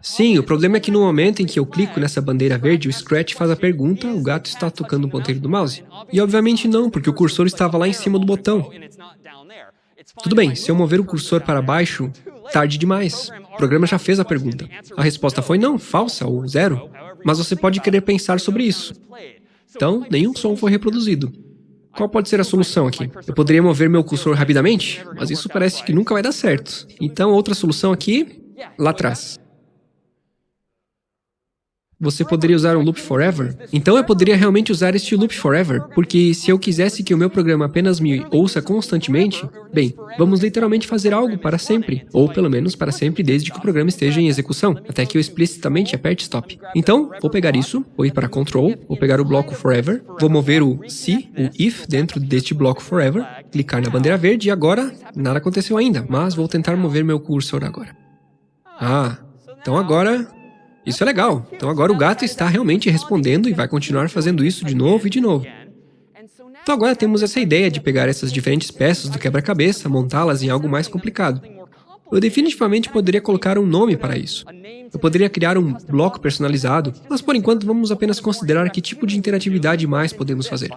Sim, o problema é que no momento em que eu clico nessa bandeira verde, o Scratch faz a pergunta, o gato está tocando o ponteiro do mouse? E obviamente não, porque o cursor estava lá em cima do botão. Tudo bem, se eu mover o cursor para baixo, tarde demais. O programa já fez a pergunta. A resposta foi não, falsa ou zero. Mas você pode querer pensar sobre isso. Então, nenhum som foi reproduzido. Qual pode ser a solução aqui? Eu poderia mover meu cursor rapidamente, mas isso parece que nunca vai dar certo. Então, outra solução aqui, lá atrás. Você poderia usar um loop forever? Então eu poderia realmente usar este loop forever, porque se eu quisesse que o meu programa apenas me ouça constantemente, bem, vamos literalmente fazer algo para sempre, ou pelo menos para sempre desde que o programa esteja em execução, até que eu explicitamente aperte stop. Então, vou pegar isso, vou ir para control, vou pegar o bloco forever, vou mover o se, o if, dentro deste bloco forever, clicar na bandeira verde e agora, nada aconteceu ainda, mas vou tentar mover meu cursor agora. Ah, então agora isso é legal. Então agora o gato está realmente respondendo e vai continuar fazendo isso de novo e de novo. Então agora temos essa ideia de pegar essas diferentes peças do quebra-cabeça, montá-las em algo mais complicado. Eu definitivamente poderia colocar um nome para isso. Eu poderia criar um bloco personalizado, mas por enquanto vamos apenas considerar que tipo de interatividade mais podemos fazer.